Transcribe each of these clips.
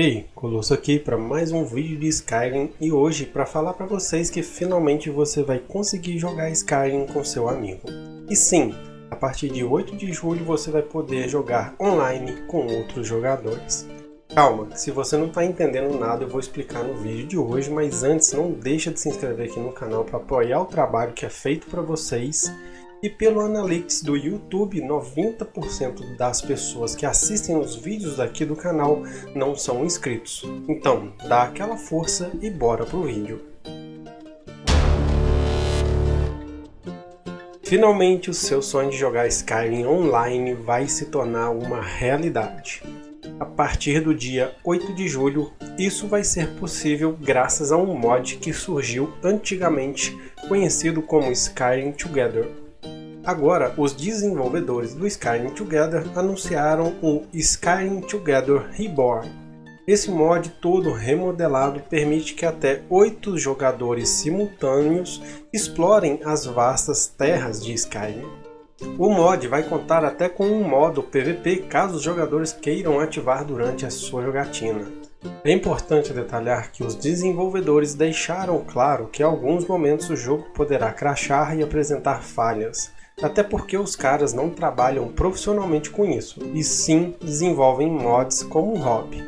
Ei, Colosso aqui para mais um vídeo de Skyrim e hoje para falar para vocês que finalmente você vai conseguir jogar Skyrim com seu amigo. E sim, a partir de 8 de julho você vai poder jogar online com outros jogadores. Calma, se você não está entendendo nada eu vou explicar no vídeo de hoje, mas antes não deixa de se inscrever aqui no canal para apoiar o trabalho que é feito para vocês e pelo Analytics do YouTube, 90% das pessoas que assistem os vídeos aqui do canal não são inscritos. Então, dá aquela força e bora pro vídeo. Finalmente o seu sonho de jogar Skyrim online vai se tornar uma realidade. A partir do dia 8 de julho, isso vai ser possível graças a um mod que surgiu antigamente conhecido como Skyrim Together, Agora, os desenvolvedores do Skyrim Together anunciaram o Skyrim Together Reborn. Esse mod todo remodelado permite que até 8 jogadores simultâneos explorem as vastas terras de Skyrim. O mod vai contar até com um modo PVP caso os jogadores queiram ativar durante a sua jogatina. É importante detalhar que os desenvolvedores deixaram claro que em alguns momentos o jogo poderá crashar e apresentar falhas, até porque os caras não trabalham profissionalmente com isso, e sim desenvolvem mods como um hobby.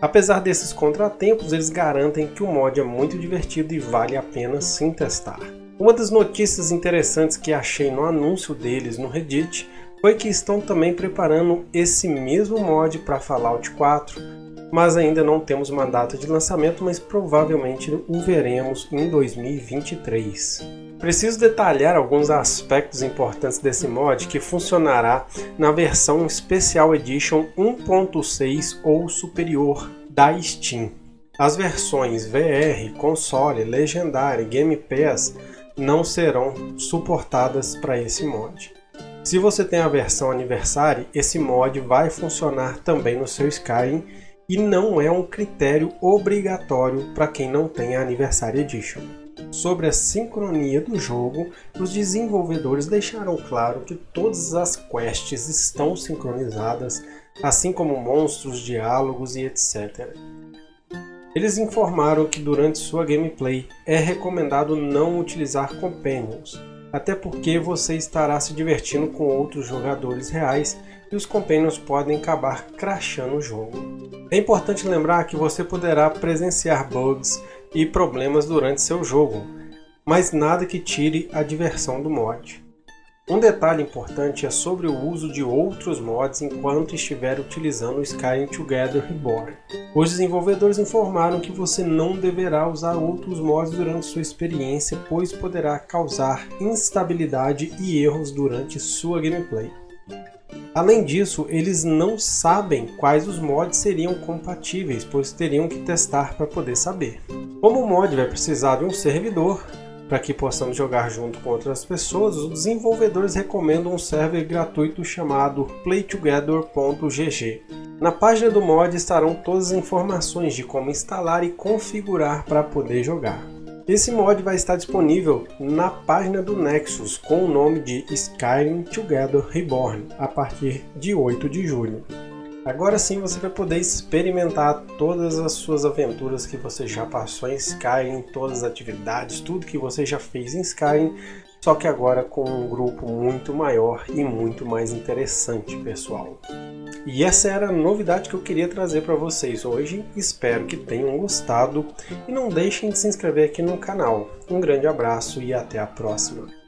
Apesar desses contratempos, eles garantem que o mod é muito divertido e vale a pena sim testar. Uma das notícias interessantes que achei no anúncio deles no Reddit foi que estão também preparando esse mesmo mod para Fallout 4, mas ainda não temos uma data de lançamento, mas provavelmente o veremos em 2023. Preciso detalhar alguns aspectos importantes desse mod que funcionará na versão Special Edition 1.6 ou superior da Steam. As versões VR, console, legendária e Game Pass não serão suportadas para esse mod. Se você tem a versão Anniversary, esse mod vai funcionar também no seu Skyrim e não é um critério obrigatório para quem não tem a Anniversary Edition. Sobre a sincronia do jogo, os desenvolvedores deixaram claro que todas as quests estão sincronizadas, assim como monstros, diálogos e etc. Eles informaram que durante sua gameplay é recomendado não utilizar companions, até porque você estará se divertindo com outros jogadores reais e os companions podem acabar crashando o jogo. É importante lembrar que você poderá presenciar bugs e problemas durante seu jogo, mas nada que tire a diversão do mod. Um detalhe importante é sobre o uso de outros mods enquanto estiver utilizando o Skyrim Together Reborn. Os desenvolvedores informaram que você não deverá usar outros mods durante sua experiência, pois poderá causar instabilidade e erros durante sua gameplay. Além disso, eles não sabem quais os mods seriam compatíveis, pois teriam que testar para poder saber. Como o mod vai precisar de um servidor, para que possamos jogar junto com outras pessoas, os desenvolvedores recomendam um server gratuito chamado playtogether.gg. Na página do mod estarão todas as informações de como instalar e configurar para poder jogar. Esse mod vai estar disponível na página do Nexus com o nome de Skyrim Together Reborn a partir de 8 de julho. Agora sim você vai poder experimentar todas as suas aventuras que você já passou em Skyrim, todas as atividades, tudo que você já fez em Skyrim, só que agora com um grupo muito maior e muito mais interessante, pessoal. E essa era a novidade que eu queria trazer para vocês hoje, espero que tenham gostado e não deixem de se inscrever aqui no canal. Um grande abraço e até a próxima!